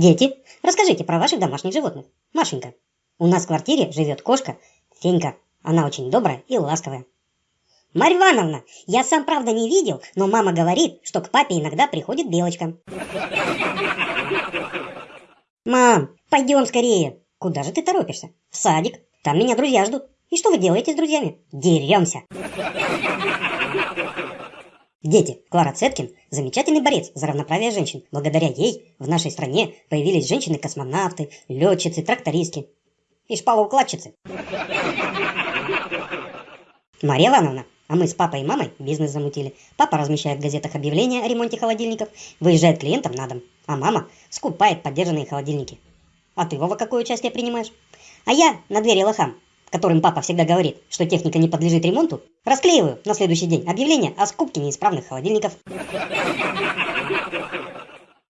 Дети, расскажите про ваших домашних животных. Машенька, у нас в квартире живет кошка Фенька. Она очень добрая и ласковая. Марья Ивановна, я сам правда не видел, но мама говорит, что к папе иногда приходит Белочка. Мам, пойдем скорее. Куда же ты торопишься? В садик. Там меня друзья ждут. И что вы делаете с друзьями? Деремся. Дети, Клара Цеткин – замечательный борец за равноправие женщин. Благодаря ей в нашей стране появились женщины-космонавты, летчицы, трактористки и шпалоукладчицы. Мария Ивановна, а мы с папой и мамой бизнес замутили. Папа размещает в газетах объявления о ремонте холодильников, выезжает клиентам на дом, а мама скупает поддержанные холодильники. А ты, Вова, какое участие принимаешь? А я на двери лохам которым папа всегда говорит, что техника не подлежит ремонту, расклеиваю на следующий день объявление о скупке неисправных холодильников.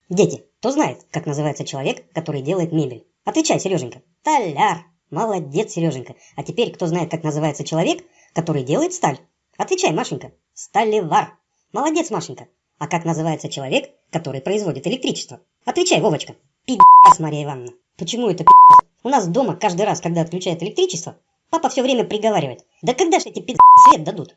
Дети, кто знает, как называется человек, который делает мебель? Отвечай, Сереженька. Толяр. Молодец, Сереженька. А теперь кто знает, как называется человек, который делает сталь? Отвечай, Машенька. Сталевар. Молодец, Машенька. А как называется человек, который производит электричество? Отвечай, Вовочка. Пи***ц, Мария Ивановна. Почему это пи***ц? У нас дома каждый раз, когда отключают электричество, Папа все время приговаривает. Да когда же эти пи*** свет дадут?